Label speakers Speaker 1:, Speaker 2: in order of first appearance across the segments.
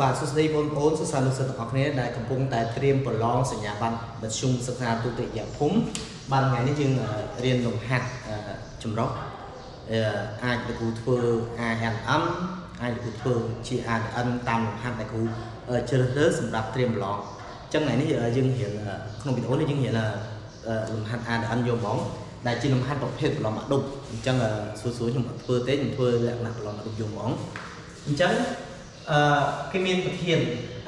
Speaker 1: បាទសួស្តីបងប្អូនសិស្សានុសិស្សទាំងអស់គ្នាដែលកំពុងតែត្រៀមប្រឡងសញ្ញាបត្រមធ្យមសិក្សាទុតិយភូមិបាទថ្ងៃនេះយើងរៀនលំហាត់ចម្រុះអាចលោកគ្រូធ្វើ ANM អាចលោកគ្រូធ្វើជា AN តាមលំហាត់ដែលគ្រូជ្រើសរើសសម្រាប់ត្រៀមប្រឡងអញ្ចឹងថ្ងៃនេះយើងរៀនក្នុងវីដេអូនេះយើងរៀនលំហាត់ AN យកហ្មងដែលជាលំហាត់ប្រភេទប្រឡងមកដប់អញ្ចឹងសួរសួរខ្ញុំអត់ធ្វើទេខ្ញុំធ្វើលក្ខណៈប្រឡងមកដប់យកហ្មងអញ្ចឹង អឺគេមានប្រធាន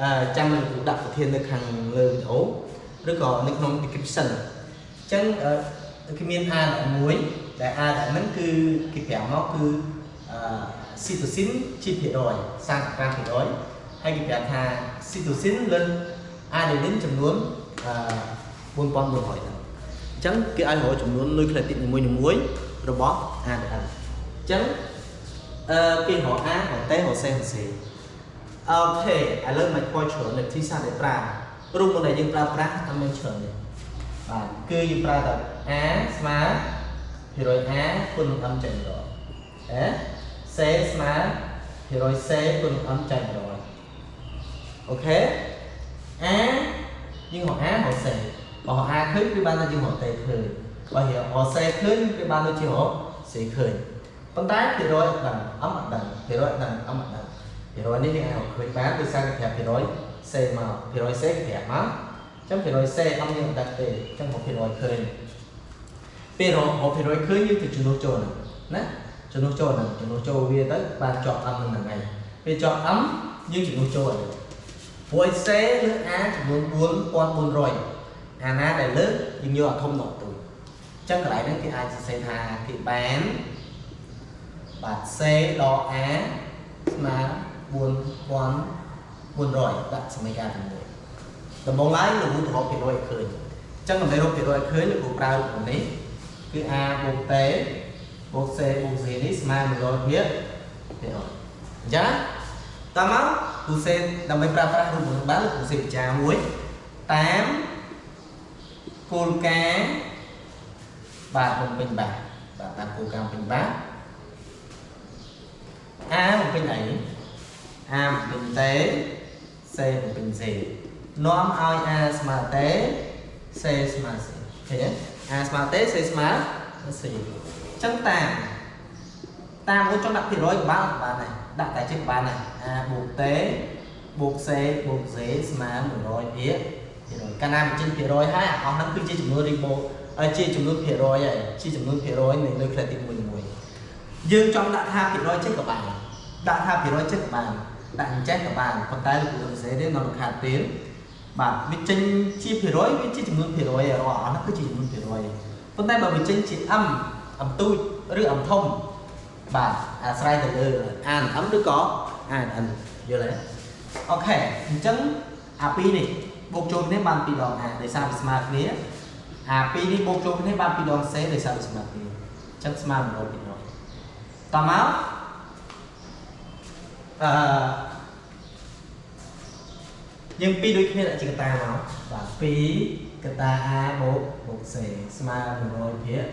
Speaker 1: អឺចាំលោកគ្រូដាក់ប្រធាននៅខាងលើវីដេអូឬក៏នៅក្នុង description អញ្ចឹងគេមាន A11 ដែល A ហ្នឹងគឺគេប្រាប់មកគឺអឺ cytosine ជាភាគរយ35%ហើយគេប្រាប់ថា cytosine លើ adenine ចំនួនអឺ4400ហ្នឹងអញ្ចឹងគេឲ្យរកចំនួននុយក្លេទីតនីមួយៗរបស់ ADN អញ្ចឹងអឺគេរក A រក T រក C រក C អូខេឥឡូវមកធ្វើច្រើននៅទីសាស្ត្រដែលប្រើរូបមួយដែលយើងប្រើប្រាស់តាមមានច្រើននេះបាទគឺយើងប្រើតែ a ស្មើភាគរយ a គុណនឹង m ចែករយអេ c ស្មើភាគរយ c គុណនឹង m ចែករយអូខេ a យើងរក a រក c បើរក a ឃើញគឺបានថាយើងរក t ឃើញបើរក c ឃើញគឺបានដូចជារក c ឃើញប៉ុន្តែភាគរយអត់ដឹង m អត់ដឹងភាគរយអត់ដឹង m អត់ដឹង ភាគរយនេះយើងអាចឃើញបានដោយសារគេប្រាប់ភាគរយ C មកភាគរយ C គេប្រាប់មកអញ្ចឹងភាគរយ C អត់យើងអត់ដឹងទេអញ្ចឹងមកភាគរយឃើញពេលរកភាគរយឃើញយើងទៅជំនួសចូលហ្នឹងណាជំនួសចូលហ្នឹងជំនួសចូលវាទៅបានជាប់ M ហ្នឹងហ្នឹងហើយពេលជាប់ M យើងជំនួសចូលហ្នឹងព្រោះ C លើ A ចំនួន4400អាណាដែលលើយើងយកអាធំដល់ទូអញ្ចឹងកន្លែងហ្នឹងគេអាចសរសេរថាគេបានបាទ C ដល់ A ស្មើ 4400ដាក់សមីការទី1ដំបូងឡើយលោកគ្រូទៅរកភាគរយឲ្យឃើញអញ្ចឹងដើម្បីរកភាគរយឲ្យឃើញលោកគ្រូប្រើរូបនេះគឺ a បូក t បូក c បូក c នេះស្មើ100ភាគភាគរយអញ្ចឹងតើមកគ្រូសេដើម្បីប្រើប្រាស់រូបនេះបានលោកគ្រូសេពិចារមួយតាមគោលការណ៍បាទបំពេញបាទបាទតាមគោលការណ៍បំពេញបាទ A បំពេញអី A បំពេញតេ C បំពេញ C នាំឲ្យ A ស្មើតេ C ស្មើ C ឃើញទេ A ស្មើតេ C ស្មើ C អញ្ចឹងតាមតាមមួយចង់ដាក់ភាគរយក៏បានបានដែរដាក់តែជិះបានដែរ A បូកតេបូក C បូក C ស្មើ100ភាគភាគរយកាលណាបញ្ចេញភាគរយហើយអាអស់ហ្នឹងគឺជាចំនួនរីបូជាចំនួនភាគរយហើយជាចំនួនភាគរយនៃនុយក្លេទី1មួយយើងចង់ដាក់ថាភាគរយចេះក៏បានដាក់ថាភាគរយចេះក៏បាន ដាក់អញ្ចេះក៏បានប៉ុន្តែលោកគ្រូសរសេរទេនៅលំខាត់ទៀតបាទវាចេញជាភាគរយវាជាចំនួនភាគរយរាល់អស់នោះគឺជាចំនួនភាគរយប៉ុន្តែបើវាចេញជា m អំទូចឬអំធំបាទអាស្រ័យទៅលើ a និង m ឬក៏ a និង n យល់ទេអូខេអញ្ចឹងអា2នេះបូកចូលគ្នាបាន2ដង a ដោយសារវាស្មើគ្នាអា2នេះបូកចូលគ្នាបាន2ដង c ដោយសារវាស្មើគ្នាអញ្ចឹងស្មើ100%តមក អឺយើងពីរដូចគ្នាដាក់ជាកតាមកបាទ2កតា A បូកបូក C ស្មើ100ភាគ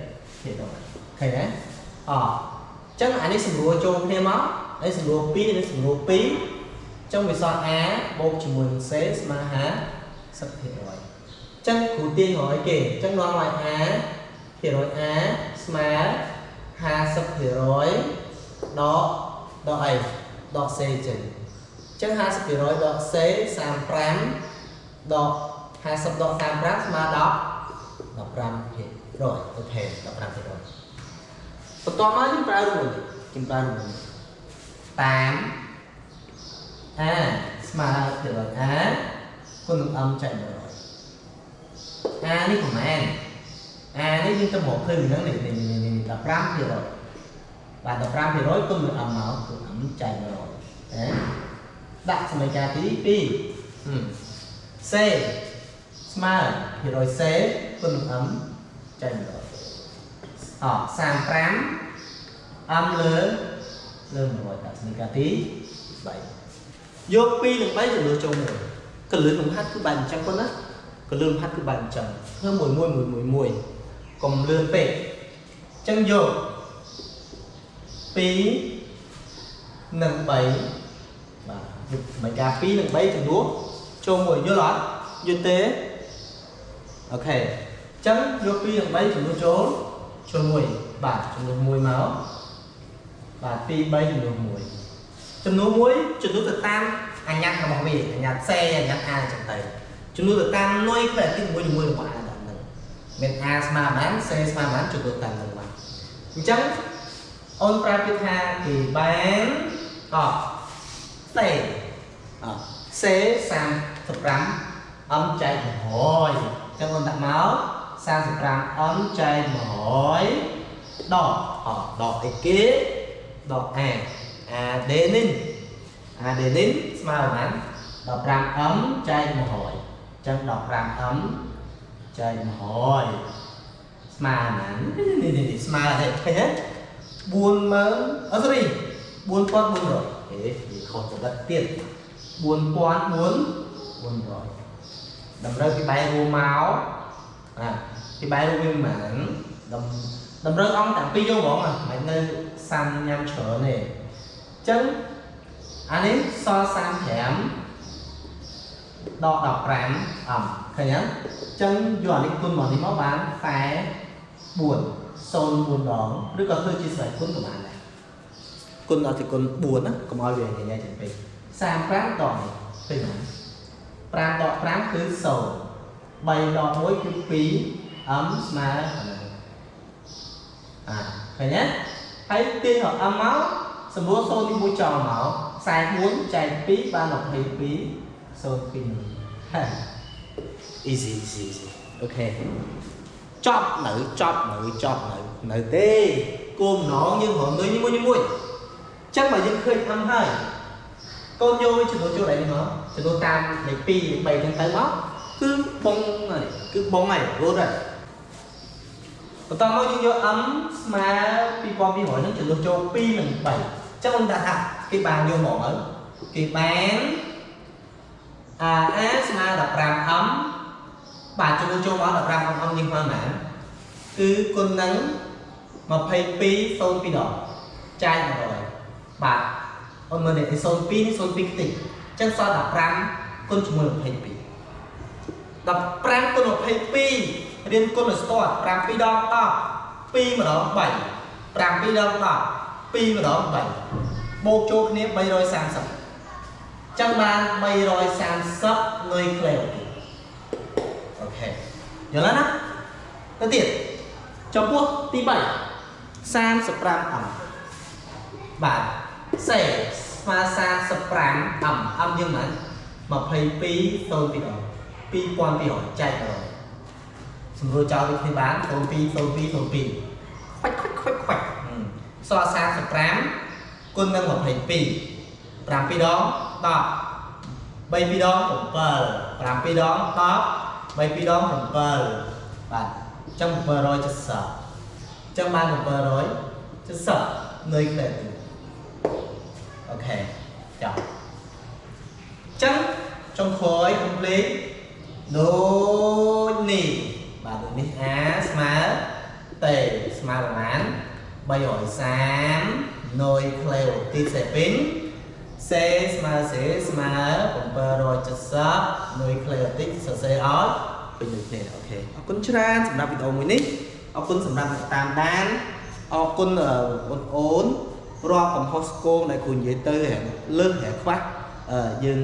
Speaker 1: ភាគ10ឃើញទេអអញ្ចឹងអានេះសម្រួលចូលគ្នាមកហើយសម្រួល2នេះសម្រួល2អញ្ចឹងវាសល់ A បូកជាមួយនឹង C ស្មើ50%ភាគរយអញ្ចឹងគ្រូទាញរយគេអញ្ចឹងនាំឲ្យ A ភាគរយ A ស្មើ50%ដកដកអី ដក C ចេញអញ្ចឹង50%ដក C 35ដក50ដក35ស្មើ10 15ភាគរយអូខេ15ភាគរយបន្ទាប់មកយើងប្រើរូបនេះយើងប្រើរូបនេះតាម A ស្មើភាគរយ A គុណនឹង m ចែក100 A នេះប្រហែល A នេះយើងទៅមកឃើញហ្នឹងនេះ15ភាគរយ បាទ15%គុណនឹង m មកគឺ m ចែក100ណាដាក់សមីការទី2 C ស្មើភាគរយ C គុណនឹង m ចែក100អ35 m លើលើ100ដាក់សមីការទី3យក2និង3ចំនួនចូលមួយកលឿនលំហាត់គឺបែបអញ្ចឹងប៉ុណ្ណាកលឿនលំហាត់គឺបែបអញ្ចឹងធ្វើមួយមួយមួយមួយមួយកុំលឿនពេកអញ្ចឹងយក 2និង3បាទមិនការ2និង3ចំនួនចូលមួយយល់អត់យល់ទេអូខេអញ្ចឹងយក2និង3ចំនួនចូលចូលមួយបាទចំនួន1មកបាទ2 3ចំនួន1ចំនួន1ចំនួនទៅតាមអញ្ញត្តិរបស់វាអញ្ញត្តិសេអញ្ញត្តិ A អញ្ចឹងទៅចំនួនទៅតាមនុយខ្លះទី1ជាមួយរបស់ A ដល់ហ្នឹងមាន A ស្មើប៉ុន្មាន C ស្មើប៉ុន្មានចំនួនតាមហ្នឹងបាទអញ្ចឹង អូនប្រើពាក្យថាគេបានតបសេអសេ35អំចែក100អញ្ចឹងអូនដាក់មក35អំចែក100ដកអដកអីគេដក A adenin adenin ស្មើប៉ុន្មាន15អំចែក100អញ្ចឹង15អំចែក100ស្មើប៉ុន្មាននេះនេះស្មើទេឃើញទេ 40000អត់ sorry 4400អេនិយាយខុសទៅដល់ទៀត4400តម្រូវពីបែររួមមកអាពីបែររួមវាមិនមែនតម្រូវអង្គតាំងពីយកហ្មងមិននៅសាំញ៉ាំច្រើនទេអញ្ចឹងអា នេះសល់35ដក15អំឃើញទេអញ្ចឹងយកអានេះគុណមកនេះមកបាន44 04ដងឬក៏ធ្វើជាស្រេចគុណក៏បានដែរគុណដល់ទីគុណ4ណាកុំឲ្យវាញញែចេញពេក35ដកនេះពេញហ្នឹង5ដក5គឺ0 3ដក1គឺ2 m ស្មើនឹងអាឃើញទេហើយទាញរក m មកសម្រួល0ទី1ចោលមក44ចែក2បាន22 02ហេ easy easy easy អូខេ ចប់នៅចប់នៅចប់នៅនៅទេគោលម្ដងយើងរំលឹកមួយមួយអញ្ចឹងបើយើងឃើញ m ហើយកូនយកចំនួនចូលដៃនេះមកចំនួនតាមលេខ2លេខ3ហ្នឹងទៅមកគឺបងហើយគឺបងហើយរត់ហើយបន្តមកយើងយក m ស្មើ2200ហ្នឹងចំនួនចូល2និង3អញ្ចឹងខ្ញុំដាក់ថាគេបានយកមកហើយគេបាន a a ស្មើ15 m បាទចំនួនចូលមក15 m នេះស្មើប៉ុន្មានគឺគុណនឹង22 02ដងចាយ100បាទអូនមើលនេះ02នេះ02ខ្ទេចអញ្ចឹងសល់15គុណជាមួយ22 15គុណ22រៀនគុណឲ្យស្ទាត់7ដង10 2ម្ដង3 7ដង10 2ម្ដង3បូកចូលគ្នា330ចឹងបាន330នុយក្លេអូទីអូខេ យល់ហើយណាទៅទៀតចំពោះទី3 35អំបាទសេស្មើ35អំអំយើងមិន22 0ពីដង2200ចែកដល់សម្រួលចោលដូចគ្នាបាន02 02 02ខ្វាច់ខ្វាច់ខ្វាច់ខ្វាច់សល់35គុណនឹង22 7ដង10 3 2ដង7 5 2ដង10 3 2ដង7បាទអញ្ចឹង770អញ្ចឹងបាន770នៅក្លែទីអូខេចប់អញ្ចឹងចុងក្រោយ complete ដូចនេះបាទដូចនេះ a ស្មើ t ស្មើប្រមាណ330នុយក្លេអូទីសេពីន C ស្មើ C ស្មើ770នុយក្លេអូទីសរសេរឲ្យពេញដូចគ្នាអូខេអរគុណច្រើនសម្រាប់វីដេអូមួយនេះអរគុណសម្រាប់អ្នកតាមដានអរគុណបងប្អូនរាល់កំហុសស្គងដែលគ្រូនិយាយទៅលើសឬខ្វះយើង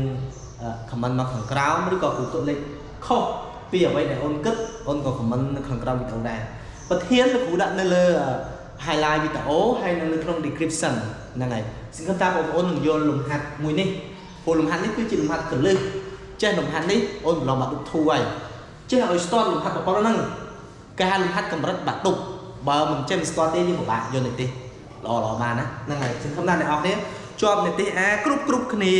Speaker 1: ខមមិនមកខាងក្រោមឬក៏គ្រូទុកលេខខុសពីអ្វីដែលអូនគិតអូនក៏ខមមិននៅខាងក្រោមវីដេអូដែរប្រធានលោកគ្រូដាក់នៅលើ highlight វីដេអូហើយនៅក្នុង description ហ្នឹងហើយ សង្ឃឹមថាបងប្អូននឹងយល់លំហាត់មួយនេះព្រោះលំហាត់នេះគឺជាលំហាត់កលឹះចេះលំហាត់នេះអូនប្រឡងបាក់ឌុបធូហើយចេះឲ្យស្ទាត់លំហាត់ប្រព័ន្ធហ្នឹងការលំហាត់កម្រិតបាក់ឌុបបើមិនចេះស្ទាត់ទេយើងពិបាកយល់នេះទេល្អល្អបានណាហ្នឹងហើយសង្ឃឹមថាអ្នកនរគ្នាជាប់នីតិអាគ្រប់គ្រប់គ្នា